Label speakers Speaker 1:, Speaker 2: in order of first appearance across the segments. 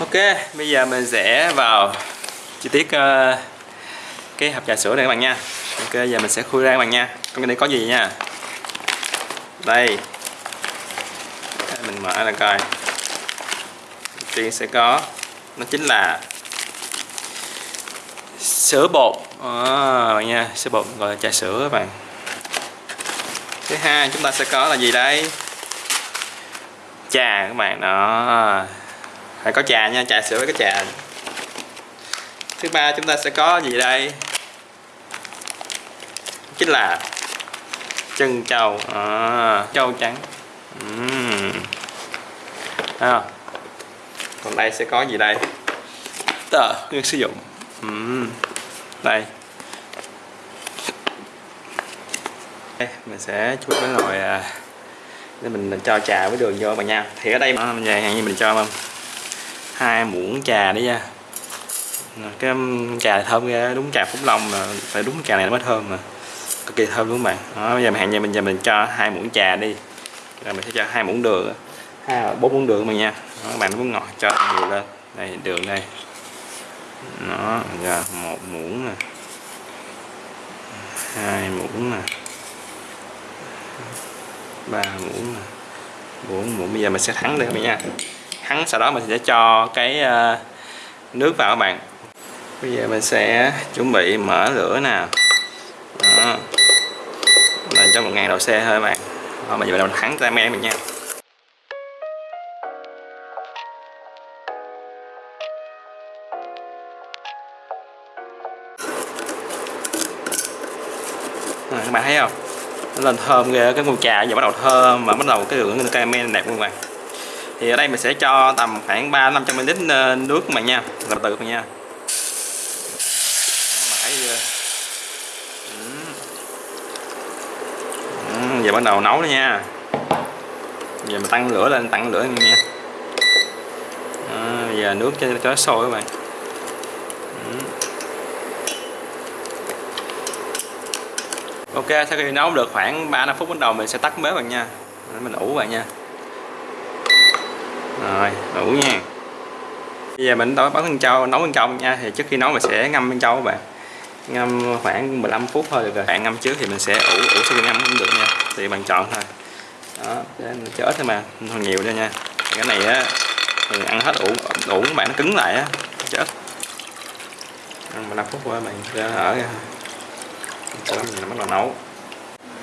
Speaker 1: Ok, bây giờ mình sẽ vào chi tiết uh, cái hộp trà sữa này các bạn nha. Ok, giờ mình sẽ khui ra các bạn nha. Trong cái này có gì nha. Đây. Mình mở ra coi. Đầu tiên sẽ có nó chính là sữa bột. À, bạn nha, sữa bột gọi là trà sữa các bạn. Thứ hai chúng ta sẽ có là gì đây? Trà các bạn đó phải có trà nha trà sữa với cái trà. Thứ ba chúng ta sẽ có gì đây? Chính là chân trâu. À, trâu trắng. Uhm. à. còn đây sẽ có gì đây? Tờ nguyên sử dụng. Uhm. đây. Đây mình sẽ chút cái nồi à, để mình cho trà với đường vô bạn nha. Thì ở đây mà về hàng như mình cho không hai muỗng trà đấy nha. Cái trà thơm ra đúng trà phúc long mà phải đúng trà này nó mới thơm mà. Cực kỳ thơm đúng không bạn. Đó, bây giờ hẹn giờ mình giờ mình cho hai muỗng trà đi. Rồi mình sẽ cho hai muỗng đường hai bốn muỗng đường mà nha. Đó, các bạn muốn ngọt cho nhiều lên. Đây đường đây. Nó ra một muỗng nè. Hai muỗng nè. Ba muỗng nè. Bốn muỗng bây giờ mình sẽ thắng đây các bạn nha thắng sau đó mình sẽ cho cái ờ, nước vào các bạn. Bây giờ mình sẽ chuẩn bị mở lửa nào đó. Là cho một ngàn độ C thôi các bạn. Đó, mình giờ mình thắng timer mình nha. À, các bạn thấy không? Nó lên thơm ghê cái mùi trà giờ bắt đầu thơm mà bắt đầu cái lượng caramel đẹp luôn các bạn thì ở đây mình sẽ cho tầm khoảng 3 500 ml ờ, nước các bạn nha. Từ từ các nha. Ờ, giờ bắt đầu nấu nữa nha. Giờ mình tăng lửa lên tăng lửa nha. À, giờ nước cho cho sôi các bạn. Ok sau khi nấu được khoảng 3 5 phút bắt đầu mình sẽ tắt bếp bạn nha. Mình ủ bạn nha rồi đủ nha. Bây giờ mình đổ bắn con trâu nấu bên trong nha thì trước khi nấu mình sẽ ngâm bên trâu các bạn. Ngâm khoảng 15 phút thôi được rồi. Bạn ngâm trước thì mình sẽ ủ ủ sau khi ngâm cũng được nha thì bạn chọn thôi. Đó để cho ít thôi mà không nhiều thôi nha. Cái này á mình ăn hết ủ ủ các bạn nó cứng lại á chết ăn 15 phút qua bạn cho ở ra cho mình bắt đầu nấu.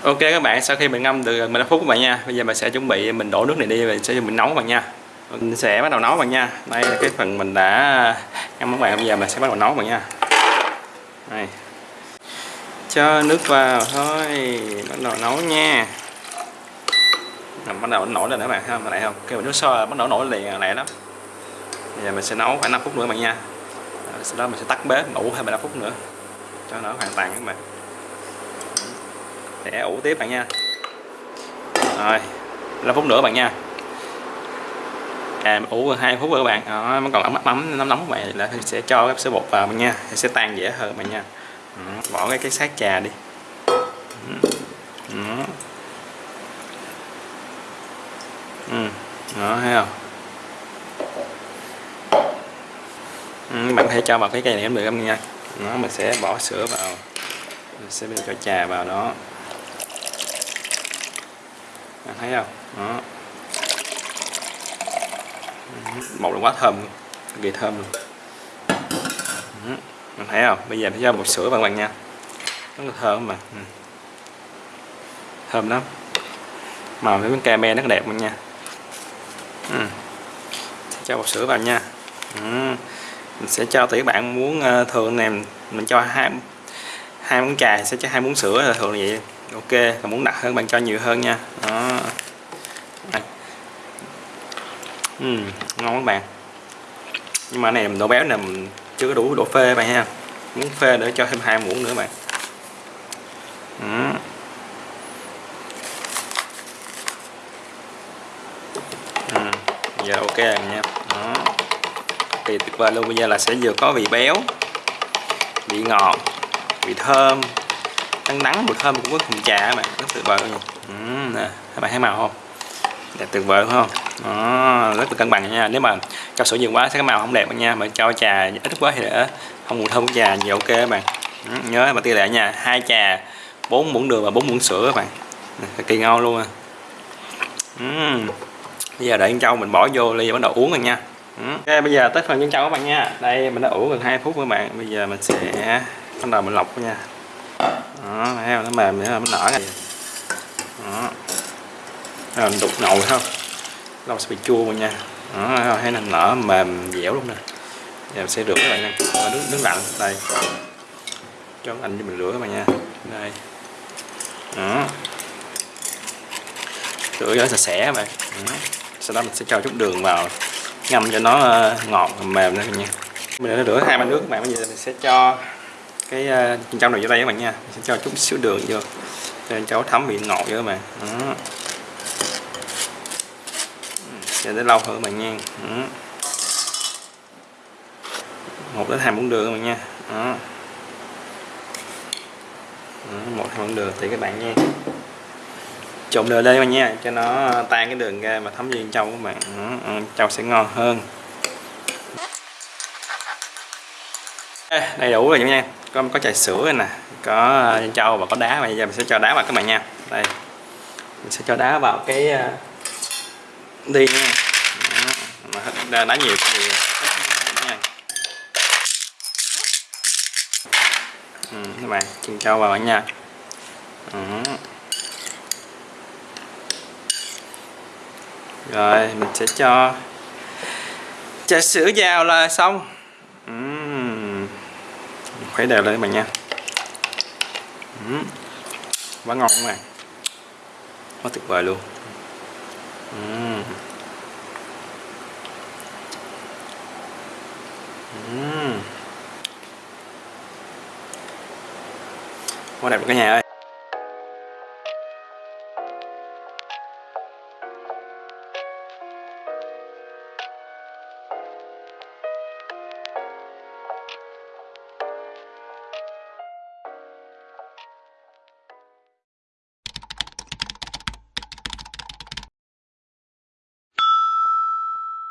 Speaker 1: Ok các bạn, sau khi mình ngâm được 15 phút các bạn nha Bây giờ mình sẽ chuẩn bị mình đổ nước này đi và sẽ mình nấu các bạn nha mình sẽ bắt đầu nấu bạn nha. Đây là cái phần mình đã ngâm các bạn, bây giờ mình sẽ bắt đầu nấu bạn nha. Đây. Cho nước vào thôi. Bắt đầu nấu nha. Bắt đầu nổi lên nữa bạn không lại không? Kêu nước sôi, bắt đầu nổi liền lẹ lắm. Bây giờ mình sẽ nấu khoảng 5 phút nữa bạn nha. Sau đó mình sẽ tắt bếp ủ thêm 15 phút nữa. Cho nó hoàn toàn các bạn. Để ủ tiếp bạn nha. Rồi 5 phút nữa bạn nha à ủ hai phút rồi các bạn. Nó nó còn ấm ấm nóng nóng các bạn là sẽ cho cái sữa bột vào nha. Sẽ tan dễ hơn bạn nha. Ừ, bỏ cái cái sát trà đi. Ừ, ừ. Ừ. đó thấy không? Ừ, bạn có thể cho vào cái cây này cũng được không nha. Nó mình sẽ bỏ sữa vào. Mình sẽ cho trà vào đó. Bạn thấy không? Đó một là quá thơm cực kỳ thơm luôn. Ừ, mình thấy không? Bây giờ sẽ cho một sữa bạn bạn nha. Rất là thơm mà. Ừ. thơm lắm. Màu cái cà me rất đẹp luôn nha. Ừ. cho một sữa vào nha. Ừ. mình sẽ cho tỷ bạn muốn ờ, thường này mình cho hai hai muỗng trà sẽ cho hai muỗng sữa là thường là vậy ok. Còn muốn đặc hơn, bạn cho nhiều hơn nha. Đó uhm, ngon các bạn. Nhưng mà này độ béo này mình chưa có đủ độ phê bạn ha. Muốn phê để cho thêm hai muỗng nữa bạn. Uhm. Uhm, giờ ok rồi nha. Đó. Thì tuyệt vời luôn bây giờ là sẽ vừa có vị béo vị ngọt vị thơm. Đắng đắng mùi thơm cũng có cùng trà các bạn rất tuyệt vời luôn. Uhm, nè các bạn thấy màu không? Đẹp tuyệt vời không? Đó, rất là cân bằng nha. Nếu mà cho sữa nhiều quá sẽ cái màu không đẹp nha mà cho trà ít quá thì để không mùi thơm trà nhiều ok các bạn. Ừ, nhớ mà tỷ lệ nha. Hai trà bốn muỗng đường và bốn muỗng sữa các bạn. Kỳ ngon luôn à. Uhm. bây giờ để con trâu mình bỏ vô ly bắt đầu uống rồi nha. Uhm. ok bây giờ tới phần nhân trâu các bạn nha. Đây mình đã ủ gần 2 phút các bạn. Bây giờ mình sẽ bắt đầu mình lọc nha. Đó thấy không? Nó mềm nữa nó nở này đó rồi mình đục nồi không? Nó sẽ bị chua rồi nha. Đó thấy nó nở mềm dẻo luôn nè. Giờ mình sẽ rửa các bạn nha nước nước lạnh đây. Cho anh cho mình rửa các bạn nha. Đây. Đó rửa cho sạch sẽ các bạn. Đó. sau đó mình sẽ cho chút đường vào. Ngâm cho nó ờ, ngọt mềm nữa nha. Mình đã rửa hai bát nước các bạn. Bây giờ mình sẽ cho cái uh, trong này vô đây các bạn nha. Mình sẽ cho chút xíu đường vô. Cho cháu thấm vị ngọt vô các bạn. Đó sẽ để lâu hơn các bạn nha. Đó. một đến hai muỗng đường các bạn nha. Đó. Đó, một hai muỗng đường thì các bạn nha. Trộn đều lên các bạn nha cho nó tan cái đường ra mà thấm viên trong các bạn. Đó. trâu sẽ ngon hơn. Đầy đủ rồi nha. Có có trà sữa nè có ờ, trâu và có đá. Bây giờ mình sẽ cho đá vào các bạn nha. Đây. Mình sẽ cho đá vào cái ờ, đi nha mà mà đá nhiều thì nha ừ, các bạn chiên trâu vào nha. Ừ. rồi mình sẽ cho trà sữa vào là xong. Ừ. Khuấy đều lên các bạn nha. Ừ. Quá ngon các bạn. Quá tuyệt vời luôn uhm. Uhm. quá đẹp cả nhà ơi